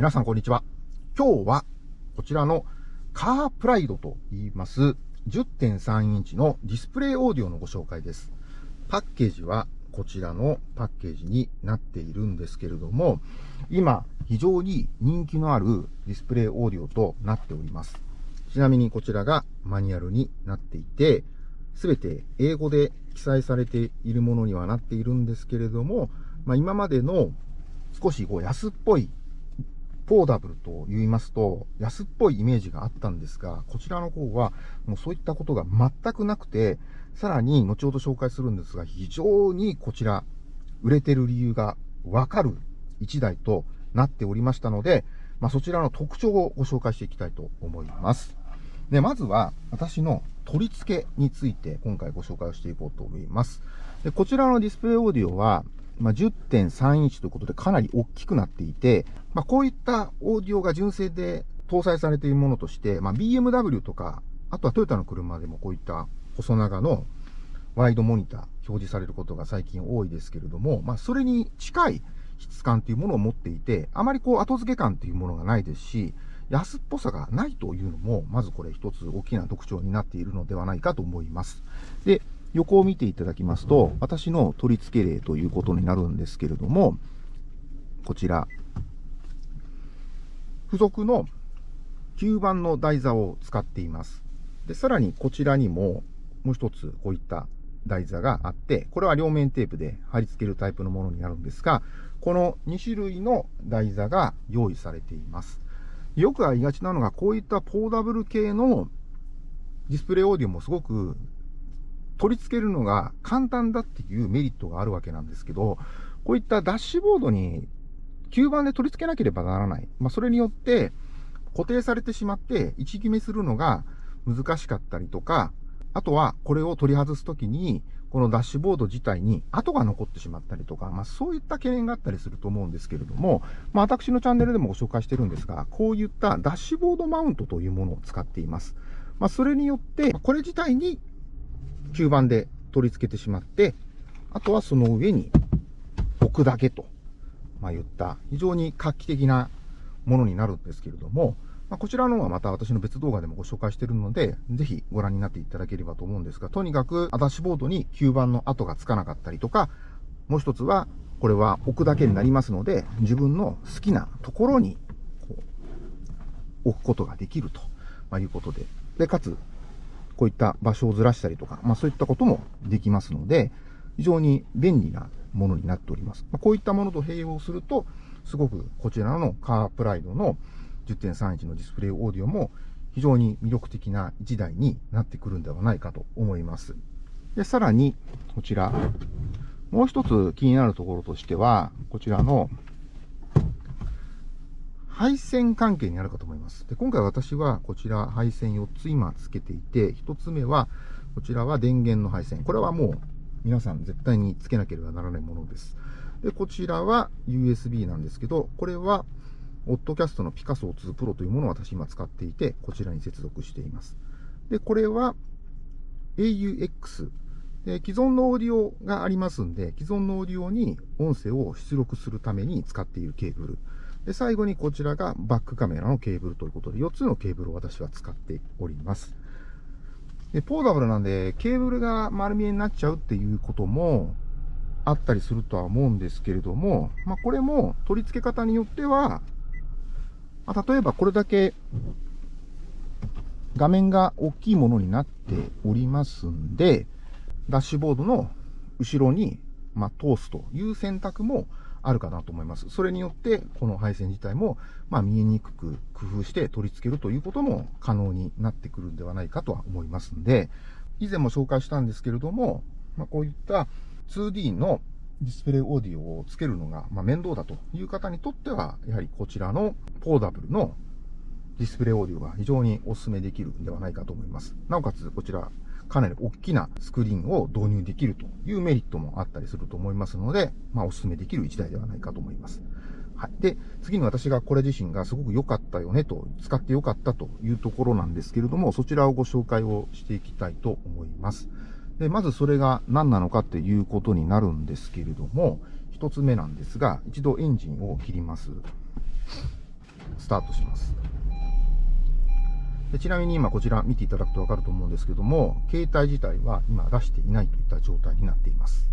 皆さんこんにちは。今日はこちらのカープライドと言います10.3インチのディスプレイオーディオのご紹介です。パッケージはこちらのパッケージになっているんですけれども、今非常に人気のあるディスプレイオーディオとなっております。ちなみにこちらがマニュアルになっていて、すべて英語で記載されているものにはなっているんですけれども、まあ、今までの少しこう安っぽいポーダブルと言いますと、安っぽいイメージがあったんですが、こちらの方は、もうそういったことが全くなくて、さらに後ほど紹介するんですが、非常にこちら、売れてる理由がわかる1台となっておりましたので、まあ、そちらの特徴をご紹介していきたいと思います。で、まずは、私の取り付けについて今回ご紹介をしていこうと思います。でこちらのディスプレイオーディオは、まあ、10.3インチということでかなり大きくなっていて、まあ、こういったオーディオが純正で搭載されているものとして、まあ、BMW とか、あとはトヨタの車でもこういった細長のワイドモニター表示されることが最近多いですけれども、まあ、それに近い質感というものを持っていて、あまりこう後付け感というものがないですし、安っぽさがないというのも、まずこれ一つ大きな特徴になっているのではないかと思います。で、横を見ていただきますと、私の取り付け例ということになるんですけれども、こちら、付属の吸盤の台座を使っています。で、さらにこちらにも、もう一つこういった台座があって、これは両面テープで貼り付けるタイプのものになるんですが、この2種類の台座が用意されています。よくありがちなのが、こういったポーダブル系のディスプレイオーディオもすごく取り付けるのが簡単だっていうメリットがあるわけなんですけど、こういったダッシュボードに吸盤で取り付けなければならない。まあ、それによって固定されてしまって位置決めするのが難しかったりとか、あとはこれを取り外すときに、このダッシュボード自体に跡が残ってしまったりとか、まあそういった懸念があったりすると思うんですけれども、まあ私のチャンネルでもご紹介してるんですが、こういったダッシュボードマウントというものを使っています。まあそれによって、これ自体に吸盤で取り付けてしまって、あとはその上に置くだけと、まあ、言った非常に画期的なものになるんですけれども、まあ、こちらの方はまた私の別動画でもご紹介しているので、ぜひご覧になっていただければと思うんですが、とにかくアダッシュボードに吸盤の跡がつかなかったりとか、もう一つは、これは置くだけになりますので、自分の好きなところに置くことができると、まいうことで。で、かつ、こういった場所をずらしたりとか、まあそういったこともできますので、非常に便利なものになっております。まあ、こういったものと併用すると、すごくこちらのカープライドの10.3インチのディスプレイオーディオも非常に魅力的な1台になってくるんではないかと思います。で、さらに、こちら、もう一つ気になるところとしては、こちらの配線関係にあるかと思います。で今回私はこちら配線4つ今つけていて、1つ目は、こちらは電源の配線。これはもう皆さん絶対につけなければならないものです。で、こちらは USB なんですけど、これは、オッドキャストのピカソ2 Pro というものを私今使っていて、こちらに接続しています。で、これは AUX。で既存のオーディオがありますんで、既存のオーディオに音声を出力するために使っているケーブル。で、最後にこちらがバックカメラのケーブルということで、4つのケーブルを私は使っております。で、ポーダブルなんで、ケーブルが丸見えになっちゃうっていうこともあったりするとは思うんですけれども、まあ、これも取り付け方によっては、まあ、例えばこれだけ画面が大きいものになっておりますんで、ダッシュボードの後ろに、まあ、通すという選択もあるかなと思います。それによって、この配線自体も、まあ、見えにくく工夫して取り付けるということも可能になってくるんではないかとは思いますんで、以前も紹介したんですけれども、まあ、こういった 2D のディスプレイオーディオをつけるのが、ま面倒だという方にとっては、やはりこちらのポーダブルのディスプレイオーディオが非常にお勧めできるんではないかと思います。なおかつ、こちら、かなり大きなスクリーンを導入できるというメリットもあったりすると思いますので、まあ、お勧めできる一台ではないかと思います。はい。で、次に私がこれ自身がすごく良かったよねと、使って良かったというところなんですけれども、そちらをご紹介をしていきたいと思います。で、まずそれが何なのかっていうことになるんですけれども、一つ目なんですが、一度エンジンを切ります。スタートします。でちなみに今こちら見ていただくとわかると思うんですけども、携帯自体は今出していないといった状態になっています。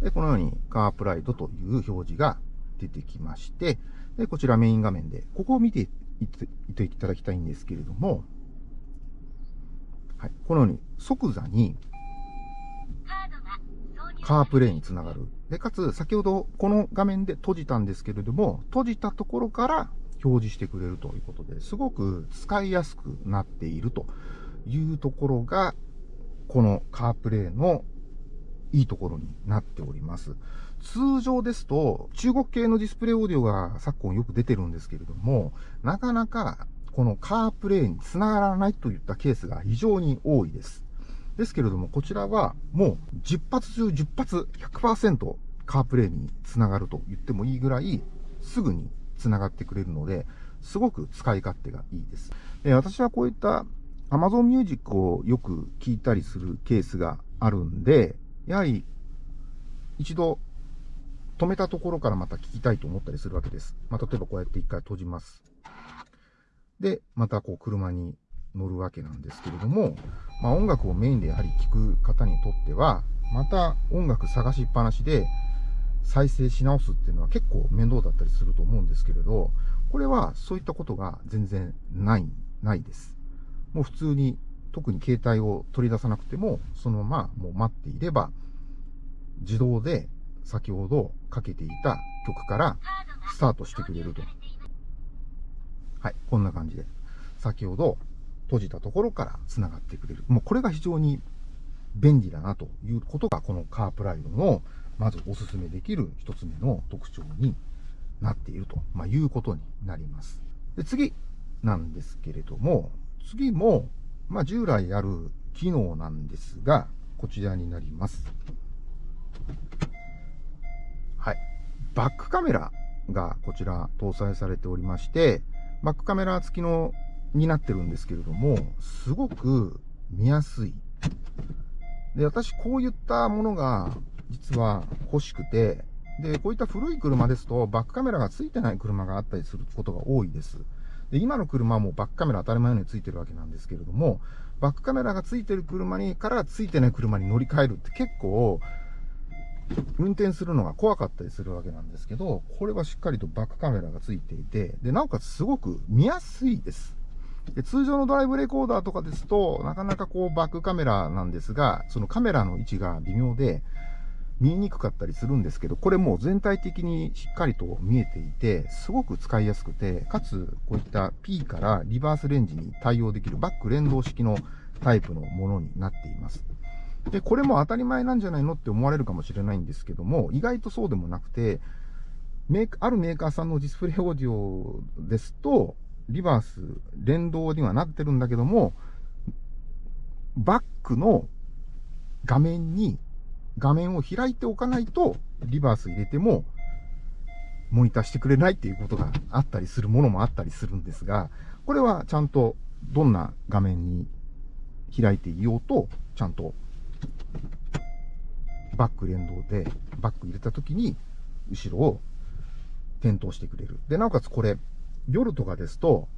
で、このようにカープライドという表示が出てきまして、で、こちらメイン画面で、ここを見ていていただきたいんですけれども、はい、このように即座にカープレイにつながる。で、かつ、先ほどこの画面で閉じたんですけれども、閉じたところから表示してくれるということで、すごく使いやすくなっているというところが、このカープレイのいいところになっております。通常ですと、中国系のディスプレイオーディオが昨今よく出てるんですけれども、なかなかこのカープレイにつながらないといったケースが非常に多いです。ですけれども、こちらはもう10発中10発100%カープレイにつながると言ってもいいぐらいすぐにつながってくれるので、すごく使い勝手がいいです。で私はこういった Amazon Music をよく聞いたりするケースがあるんで、やはり一度止めたところからまた聞きたいと思ったりするわけです。まあ、例えばこうやって一回閉じます。で、またこう車に乗るわけなんですけれども、まあ、音楽をメインでやはり聴く方にとっては、また音楽探しっぱなしで再生し直すっていうのは結構面倒だったりすると思うんですけれど、これはそういったことが全然ない、ないです。もう普通に特に携帯を取り出さなくても、そのままもう待っていれば、自動で先ほどかけていた曲からスタートしてくれると。はい、こんな感じで。先ほど閉じたところから繋がってくれる。もうこれが非常に便利だなということが、このカープライドのまずお勧めできる一つ目の特徴になっていると、まあ、いうことになります。で次なんですけれども、次も、まあ、従来ある機能なんですが、こちらになります。はい。バックカメラがこちら搭載されておりまして、バックカメラ付きのになってるんですけれども、すごく見やすい。で、私こういったものが実は欲しくて、で、こういった古い車ですとバックカメラが付いてない車があったりすることが多いです。で、今の車もバックカメラ当たり前のように付いてるわけなんですけれども、バックカメラが付いてる車にから付いてない車に乗り換えるって結構、運転するのが怖かったりするわけなんですけど、これはしっかりとバックカメラが付いていて、で、なおかつすごく見やすいです。で通常のドライブレコーダーとかですと、なかなかこうバックカメラなんですが、そのカメラの位置が微妙で、見えにくかったりするんですけど、これもう全体的にしっかりと見えていて、すごく使いやすくて、かつこういった P からリバースレンジに対応できるバック連動式のタイプのものになっています。で、これも当たり前なんじゃないのって思われるかもしれないんですけども、意外とそうでもなくて、メーカー、あるメーカーさんのディスプレイオーディオですと、リバース連動にはなってるんだけども、バックの画面に、画面を開いておかないと、リバース入れても、モニターしてくれないっていうことがあったりするものもあったりするんですが、これはちゃんとどんな画面に開いていようと、ちゃんとバック連動で、バック入れた時に、後ろを点灯してくれる。で、なおかつこれ、夜とかですと、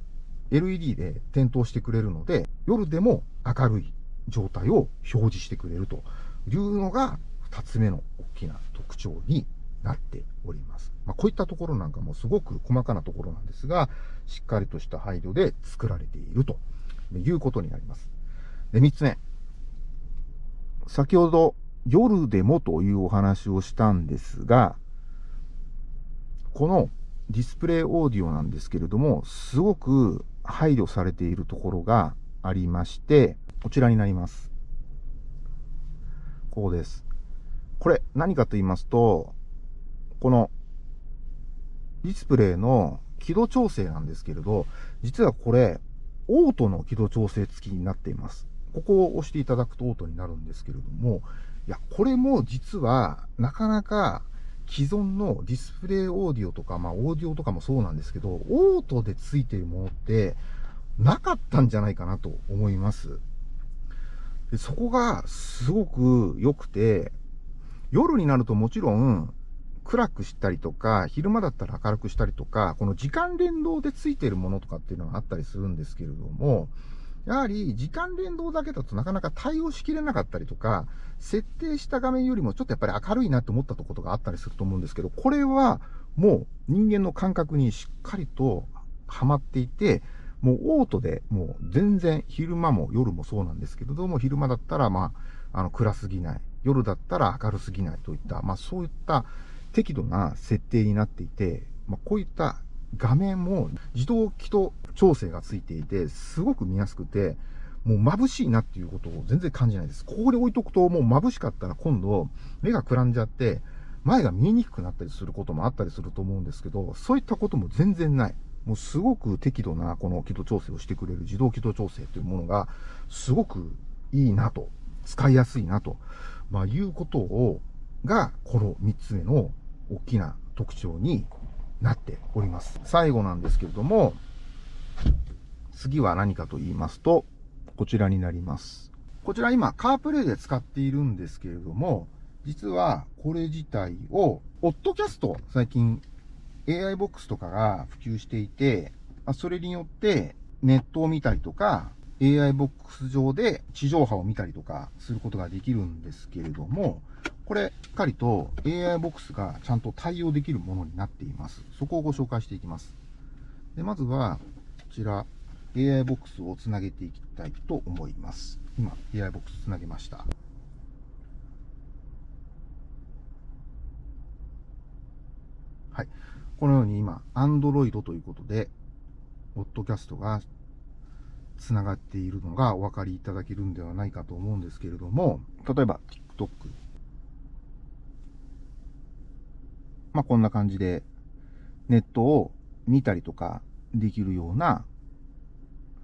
LED で点灯してくれるので、夜でも明るい状態を表示してくれるというのが、二つ目の大きな特徴になっております。まあ、こういったところなんかもすごく細かなところなんですが、しっかりとした配慮で作られているということになります。で、三つ目。先ほど夜でもというお話をしたんですが、このディスプレイオーディオなんですけれども、すごく配慮されているところがありまして、こちらになります。こうです。これ何かと言いますと、このディスプレイの輝度調整なんですけれど、実はこれ、オートの輝度調整付きになっています。ここを押していただくとオートになるんですけれども、いや、これも実はなかなか既存のディスプレイオーディオとか、まあオーディオとかもそうなんですけど、オートで付いているものってなかったんじゃないかなと思います。でそこがすごく良くて、夜になるともちろん暗くしたりとか、昼間だったら明るくしたりとか、この時間連動でついているものとかっていうのがあったりするんですけれども、やはり時間連動だけだとなかなか対応しきれなかったりとか、設定した画面よりもちょっとやっぱり明るいなって思ったとことがあったりすると思うんですけど、これはもう人間の感覚にしっかりとはまっていて、もうオートでもう全然昼間も夜もそうなんですけれども、昼間だったらまあ、あの暗すぎない。夜だったら明るすぎないといった、まあそういった適度な設定になっていて、まあこういった画面も自動気筒調整がついていて、すごく見やすくて、もう眩しいなっていうことを全然感じないです。ここで置いとくともう眩しかったら今度目がくらんじゃって、前が見えにくくなったりすることもあったりすると思うんですけど、そういったことも全然ない。もうすごく適度なこの気度調整をしてくれる自動気度調整というものがすごくいいなと、使いやすいなと、まあ、いうことを、がこの3つ目の大きな特徴になっております。最後なんですけれども、次は何かと言いますと、こちらになります。こちら今、カープレイで使っているんですけれども、実はこれ自体を、オッドキャスト、最近 AI ボックスとかが普及していて、それによってネットを見たりとか、AI ボックス上で地上波を見たりとかすることができるんですけれども、これ、しっかりと AI ボックスがちゃんと対応できるものになっています。そこをご紹介していきます。でまずは、こちら、AI ボックスをつなげていきたいと思います。今、AI ボックスつなげました。はい。このように今、Android ということで、ポッドキャストがつながっているのがお分かりいただけるんではないかと思うんですけれども、例えば TikTok。まあ、こんな感じでネットを見たりとかできるような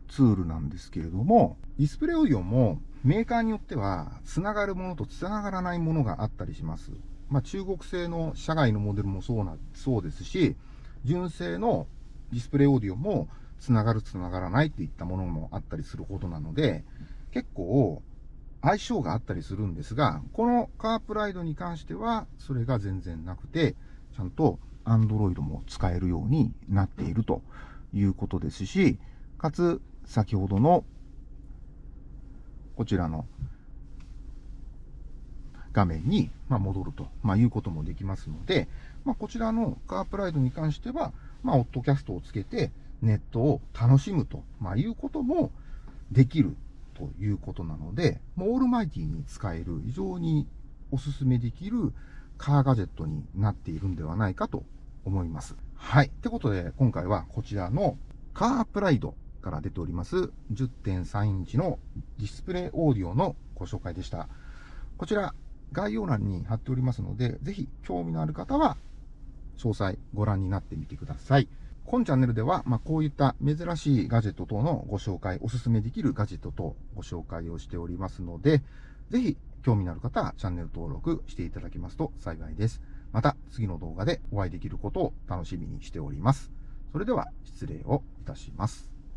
ツールなんですけれども、ディスプレイオーディオもメーカーによっては、つながるものとつながらないものがあったりします。まあ、中国製の社外のモデルもそうな、そうですし、純正のディスプレイオーディオもつながるつながらないっていったものもあったりすることなので、結構相性があったりするんですが、このカープライドに関してはそれが全然なくて、ちゃんと Android も使えるようになっているということですし、かつ先ほどのこちらの画面に戻ると、まいうこともできますので、ま、こちらのカープライドに関しては、まあ、オッドキャストをつけてネットを楽しむと、まいうこともできるということなので、もうオールマイティに使える非常にお勧めできるカーガジェットになっているんではないかと思います。はい。ってことで、今回はこちらのカープライドから出ております10.3インチのディスプレイオーディオのご紹介でした。こちら概要欄に貼っておりますので、ぜひ興味のある方は詳細ご覧になってみてください。本チャンネルでは、まあ、こういった珍しいガジェット等のご紹介、おすすめできるガジェット等ご紹介をしておりますので、ぜひ興味のある方はチャンネル登録していただけますと幸いです。また次の動画でお会いできることを楽しみにしております。それでは失礼をいたします。